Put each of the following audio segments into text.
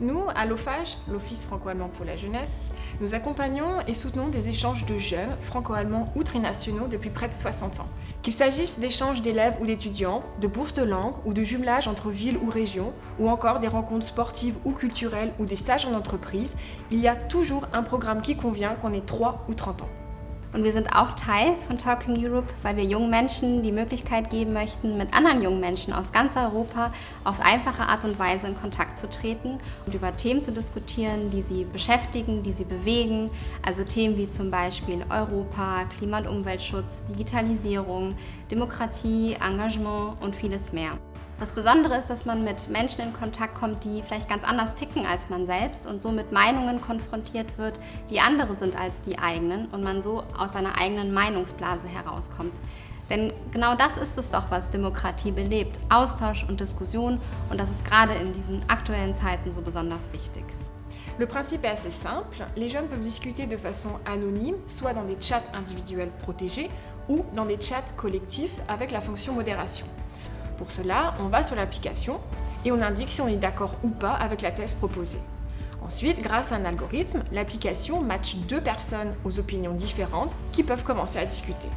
Nous, à l'OFAGE, l'Office franco-allemand pour la jeunesse, nous accompagnons et soutenons des échanges de jeunes franco-allemands ou trinationaux depuis près de 60 ans. Qu'il s'agisse d'échanges d'élèves ou d'étudiants, de bourses de langue ou de jumelage entre villes ou régions, ou encore des rencontres sportives ou culturelles ou des stages en entreprise, il y a toujours un programme qui convient qu'on ait 3 ou 30 ans. Und wir sind auch Teil von Talking Europe, weil wir jungen Menschen die Möglichkeit geben möchten, mit anderen jungen Menschen aus ganz Europa auf einfache Art und Weise in Kontakt zu treten und über Themen zu diskutieren, die sie beschäftigen, die sie bewegen. Also Themen wie zum Beispiel Europa, Klima- und Umweltschutz, Digitalisierung, Demokratie, Engagement und vieles mehr. Das Besondere ist, dass man mit Menschen in Kontakt kommt, die vielleicht ganz anders ticken als man selbst und so mit Meinungen konfrontiert wird, die andere sind als die eigenen und man so aus seiner eigenen Meinungsblase herauskommt. Denn genau das ist es doch, was Demokratie belebt. Austausch und Diskussion und das ist gerade in diesen aktuellen Zeiten so besonders wichtig. Le principe est assez simple, les jeunes peuvent discuter de façon anonyme, soit dans des chats individuels protégés ou dans des chats collectifs avec la fonction modération. Pour cela, on va sur l'application et on indique si on est d'accord ou pas avec la thèse proposée. Ensuite, grâce à un algorithme, l'application match deux personnes aux opinions différentes qui peuvent commencer à discuter.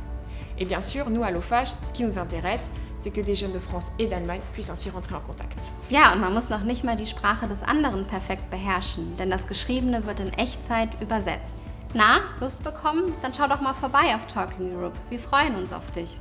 Et bien sûr, nous à l'OFAGE, ce qui nous intéresse, c'est que des jeunes de France et d'Allemagne puissent ainsi rentrer en contact. Ja, und man muss noch nicht mal die Sprache des anderen perfekt beherrschen, denn das Geschriebene wird in Echtzeit übersetzt. Na, Lust bekommen? Dann schau doch mal vorbei auf Talking Europe. Wir freuen uns auf dich.